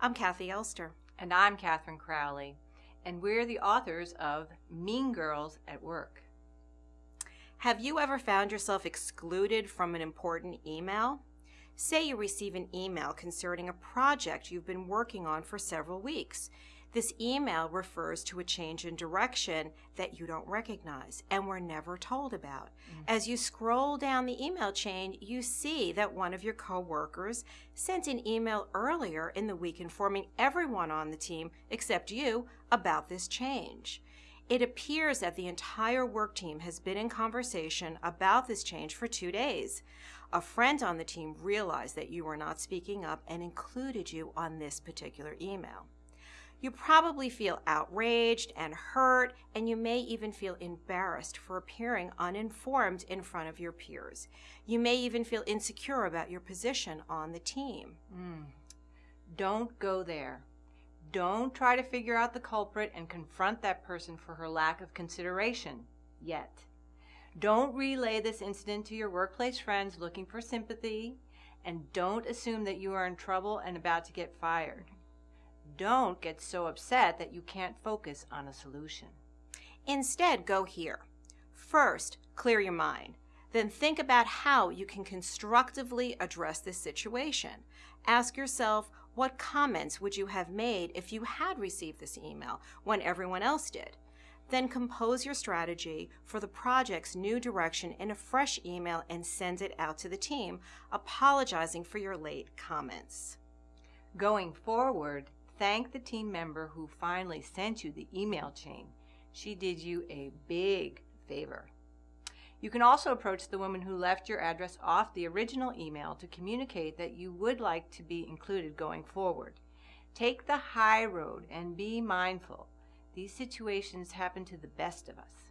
I'm Kathi Elster. And I'm Katherine Crowley, and we're the authors of Mean Girls at Work. Have you ever found yourself excluded from an important email? Say you receive an email concerning a project you've been working on for several weeks. This email refers to a change in direction that you don't recognize and were never told about. Mm-hmm. As you scroll down the email chain, you see that one of your coworkers sent an email earlier in the week informing everyone on the team, except you, about this change. It appears that the entire work team has been in conversation about this change for two days. A friend on the team realized that you were not speaking up and included you on this particular email. You probably feel outraged and hurt, and you may even feel embarrassed for appearing uninformed in front of your peers. You may even feel insecure about your position on the team. Mm. Don't go there. Don't try to figure out the culprit and confront that person for her lack of consideration yet. Don't relay this incident to your workplace friends looking for sympathy, and don't assume that you are in trouble and about to get fired. Don't get so upset that you can't focus on a solution. Instead, go here. First, clear your mind. Then think about how you can constructively address this situation. Ask yourself, what comments would you have made if you had received this email when everyone else did? Then compose your strategy for the project's new direction in a fresh email and send it out to the team, apologizing for your late comments. Going forward, thank the team member who finally sent you the email chain. She did you a big favor. You can also approach the woman who left your address off the original email to communicate that you would like to be included going forward. Take the high road and be mindful. These situations happen to the best of us.